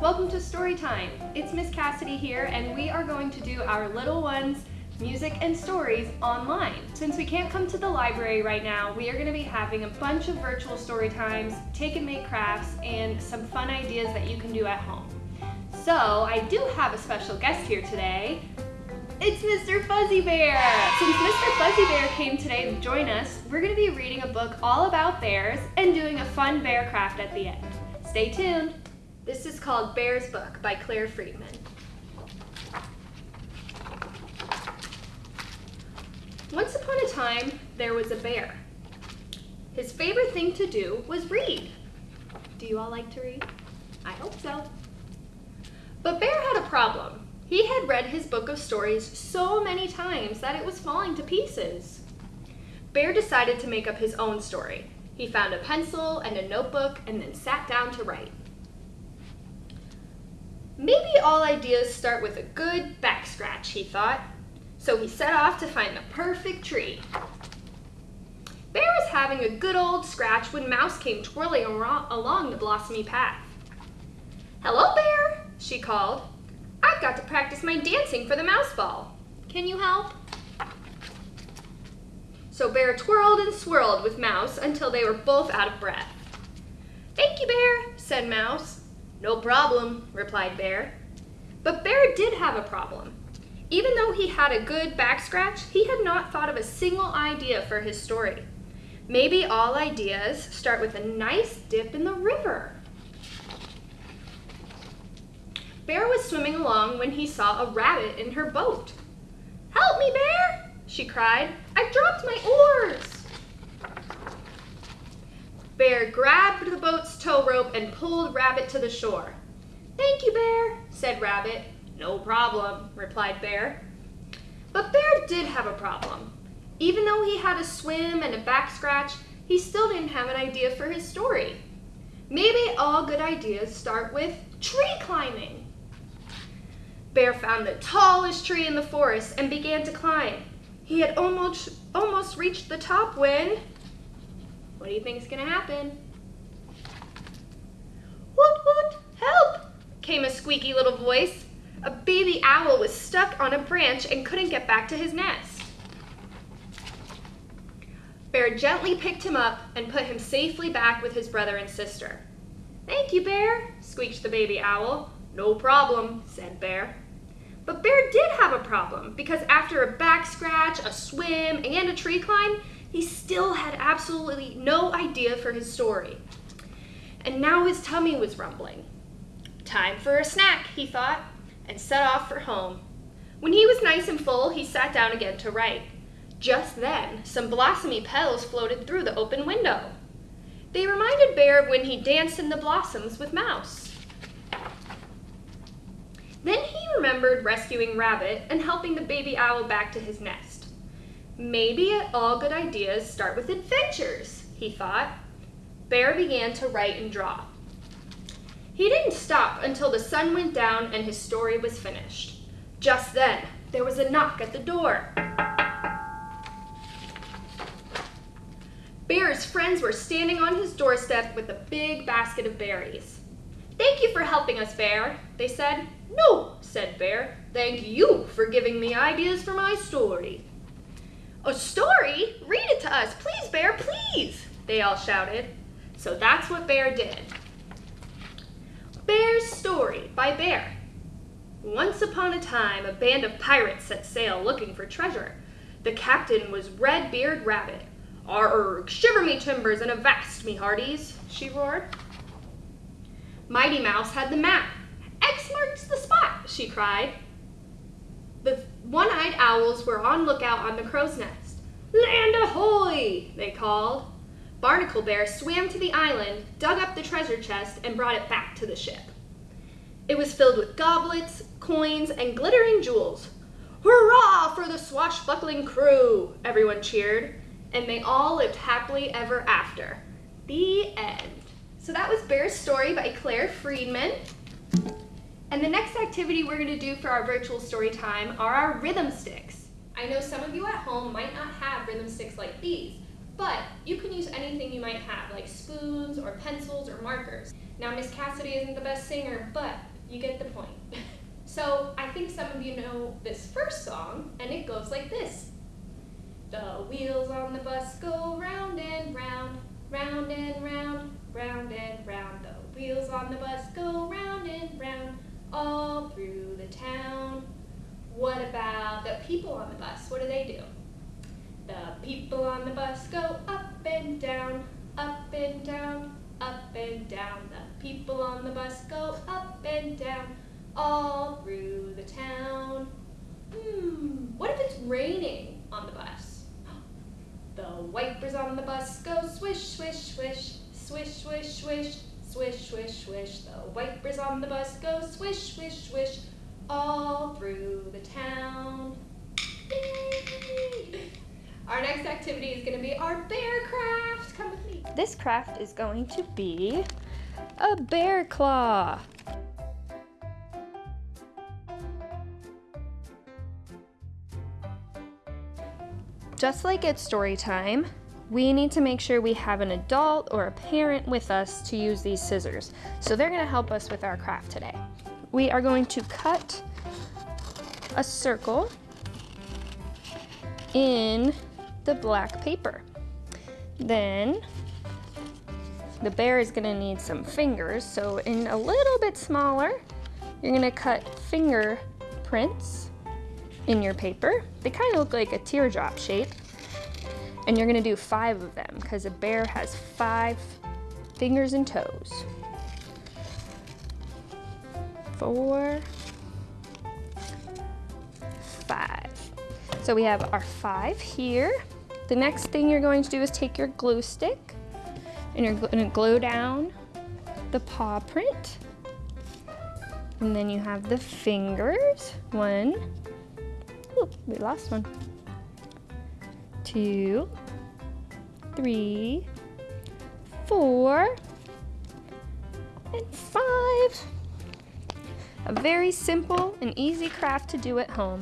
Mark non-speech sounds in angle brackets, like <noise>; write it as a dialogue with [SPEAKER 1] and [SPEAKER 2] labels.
[SPEAKER 1] Welcome to Story Time. It's Miss Cassidy here, and we are going to do our little ones music and stories online. Since we can't come to the library right now, we are going to be having a bunch of virtual story times, take and make crafts, and some fun ideas that you can do at home. So I do have a special guest here today. It's Mr. Fuzzy Bear! Since Mr. Fuzzy Bear came today to join us, we're going to be reading a book all about bears and doing a fun bear craft at the end. Stay tuned! This is called Bear's Book by Claire Freedman. Once upon a time, there was a bear. His favorite thing to do was read. Do you all like to read? I hope so. But Bear had a problem. He had read his book of stories so many times that it was falling to pieces. Bear decided to make up his own story. He found a pencil and a notebook and then sat down to write. Maybe all ideas start with a good back scratch, he thought. So he set off to find the perfect tree. Bear was having a good old scratch when Mouse came twirling along the blossomy path. Hello, Bear, she called. I've got to practice my dancing for the mouse ball. Can you help? So Bear twirled and swirled with Mouse until they were both out of breath. Thank you, Bear, said Mouse. No problem, replied Bear. But Bear did have a problem. Even though he had a good back scratch, he had not thought of a single idea for his story. Maybe all ideas start with a nice dip in the river. Bear was swimming along when he saw a rabbit in her boat. Help me, Bear, she cried. I've dropped my oars. Bear grabbed the boat's tow rope and pulled Rabbit to the shore. Thank you, Bear, said Rabbit. No problem, replied Bear. But Bear did have a problem. Even though he had a swim and a back scratch, he still didn't have an idea for his story. Maybe all good ideas start with tree climbing. Bear found the tallest tree in the forest and began to climb. He had almost, almost reached the top when what do you think is going to happen? What, what, help! came a squeaky little voice. A baby owl was stuck on a branch and couldn't get back to his nest. Bear gently picked him up and put him safely back with his brother and sister. Thank you, Bear, squeaked the baby owl. No problem, said Bear. But Bear did have a problem because after a back scratch, a swim, and a tree climb, he still had absolutely no idea for his story. And now his tummy was rumbling. Time for a snack, he thought, and set off for home. When he was nice and full, he sat down again to write. Just then, some blossomy petals floated through the open window. They reminded Bear of when he danced in the blossoms with Mouse. Then he remembered rescuing Rabbit and helping the baby owl back to his nest. Maybe all good ideas start with adventures, he thought. Bear began to write and draw. He didn't stop until the sun went down and his story was finished. Just then, there was a knock at the door. Bear's friends were standing on his doorstep with a big basket of berries. Thank you for helping us, Bear, they said. No, said Bear. Thank you for giving me ideas for my story. A story? Read it to us, please, Bear, please, they all shouted. So that's what Bear did. Bear's Story by Bear. Once upon a time, a band of pirates set sail looking for treasure. The captain was Redbeard Rabbit. Arrgh, shiver me timbers and avast me hearties, she roared. Mighty Mouse had the map. X marks the spot, she cried. The one-eyed owls were on lookout on the crow's nest. Land ahoy! they called. Barnacle Bear swam to the island, dug up the treasure chest, and brought it back to the ship. It was filled with goblets, coins, and glittering jewels. Hurrah for the swashbuckling crew! Everyone cheered, and they all lived happily ever after. The end. So that was Bear's Story by Claire Freedman. And the next activity we're gonna do for our virtual story time are our rhythm sticks. I know some of you at home might not have rhythm sticks like these, but you can use anything you might have, like spoons or pencils or markers. Now, Miss Cassidy isn't the best singer, but You get the point. <laughs> so I think some of you know this first song, and it goes like this. The wheels on the bus go round and round, round and round, round and round. The wheels on the bus go round and round, all through the town. What about the people on the bus? What do they do? The people on the bus go up and down, up and down, up and down. The people on the bus go up and down, all through the town. Hmm, what if it's raining on the bus? <gasps> The wipers on the bus go swish, swish, swish, swish, swish, swish, swish, swish, swish. The wipers on the bus go swish, swish, swish, all through the town. Yay! Our next activity is going to be our bear craft. Come with me. This craft is going to be a bear claw. Just like it's story time, we need to make sure we have an adult or a parent with us to use these scissors. So they're gonna help us with our craft today. We are going to cut a circle in the black paper. Then the bear is gonna need some fingers. So in a little bit smaller, you're gonna cut fingerprints in your paper. They kind of look like a teardrop shape. And you're gonna do five of them because a bear has five fingers and toes. Four, five. So we have our five here. The next thing you're going to do is take your glue stick and you're going to glue down the paw print. And then you have the fingers. One. Ooh, we lost one. Two. Three. Four. And five. A very simple and easy craft to do at home.